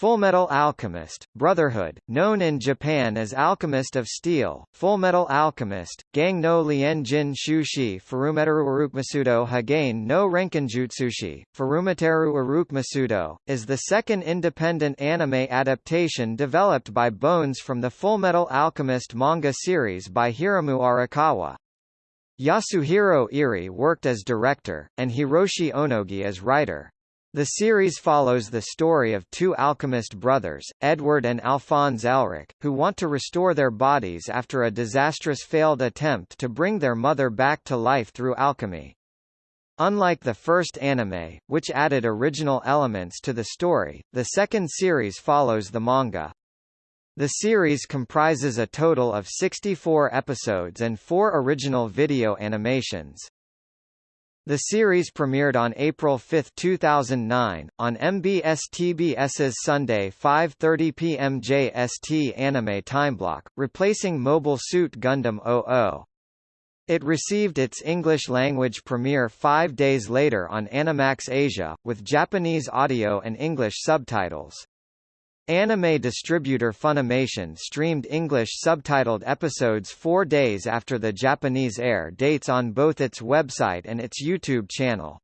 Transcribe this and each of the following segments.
Fullmetal Alchemist, Brotherhood, known in Japan as Alchemist of Steel, Fullmetal Alchemist, Gang no Lien Jin Shushi Furumeteru Urukmasudo Hagain no Renkinjutsushi, Furumeteru Urukmasudo, is the second independent anime adaptation developed by Bones from the Fullmetal Alchemist manga series by Hiromu Arakawa. Yasuhiro Irie worked as director, and Hiroshi Onogi as writer. The series follows the story of two alchemist brothers, Edward and Alphonse Elric, who want to restore their bodies after a disastrous failed attempt to bring their mother back to life through alchemy. Unlike the first anime, which added original elements to the story, the second series follows the manga. The series comprises a total of 64 episodes and four original video animations. The series premiered on April 5, 2009, on MBS-TBS's Sunday 5.30 p.m. JST anime timeblock, replacing Mobile Suit Gundam 00. It received its English-language premiere five days later on Animax Asia, with Japanese audio and English subtitles. Anime distributor Funimation streamed English subtitled episodes four days after the Japanese air dates on both its website and its YouTube channel.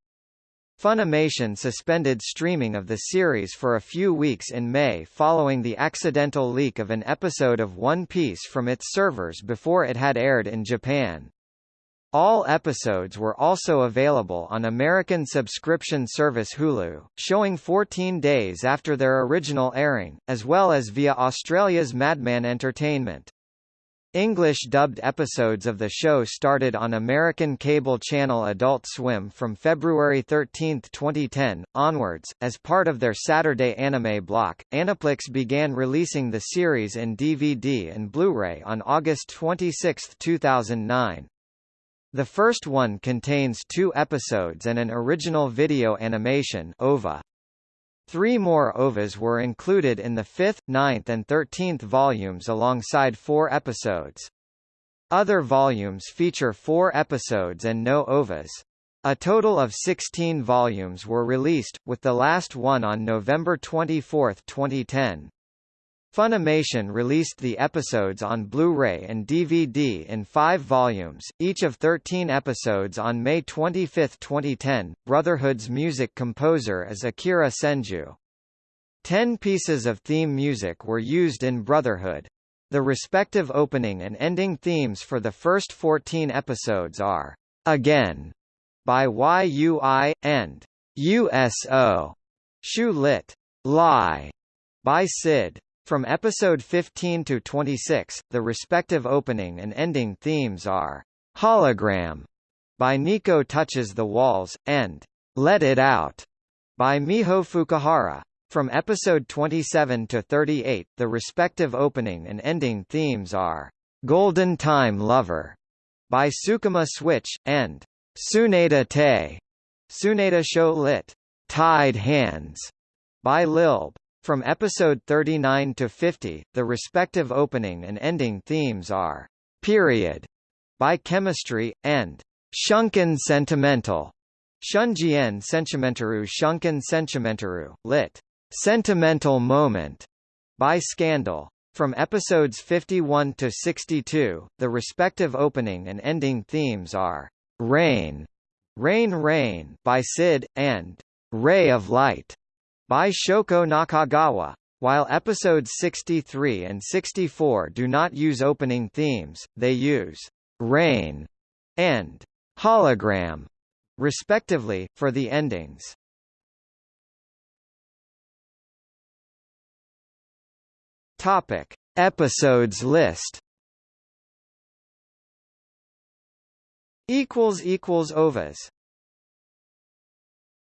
Funimation suspended streaming of the series for a few weeks in May following the accidental leak of an episode of One Piece from its servers before it had aired in Japan. All episodes were also available on American subscription service Hulu, showing 14 days after their original airing, as well as via Australia's Madman Entertainment. English dubbed episodes of the show started on American cable channel Adult Swim from February 13, 2010, onwards. As part of their Saturday anime block, Aniplex began releasing the series in DVD and Blu-ray on August 26, 2009. The first one contains two episodes and an original video animation OVA. Three more OVAs were included in the fifth, ninth and thirteenth volumes alongside four episodes. Other volumes feature four episodes and no OVAs. A total of 16 volumes were released, with the last one on November 24, 2010. Funimation released the episodes on Blu-ray and DVD in five volumes, each of 13 episodes on May 25, 2010. Brotherhood's music composer is Akira Senju. Ten pieces of theme music were used in Brotherhood. The respective opening and ending themes for the first 14 episodes are Again by YUI, and USO Shu Lit. Lie by Sid. From episode 15 to 26, the respective opening and ending themes are Hologram by Nico Touches the Walls, and Let It Out by Miho Fukuhara. From episode 27 to 38, the respective opening and ending themes are Golden Time Lover by Sukima Switch, and Tsuneta Te, Tsuneta Show Lit. Tied Hands by lil'B. From episode 39 to 50, the respective opening and ending themes are Period by Chemistry, and Shunkan Sentimental. Shunjien Sentimentaru Shunkan Sentimentaru, lit. Sentimental Moment by Scandal. From episodes 51 to 62, the respective opening and ending themes are Rain, Rain Rain by Sid, and Ray of Light by Shoko Nakagawa. While episodes 63 and 64 do not use opening themes, they use Rain and Hologram, respectively, for the endings. Topic: Episodes list. Equals equals ovas.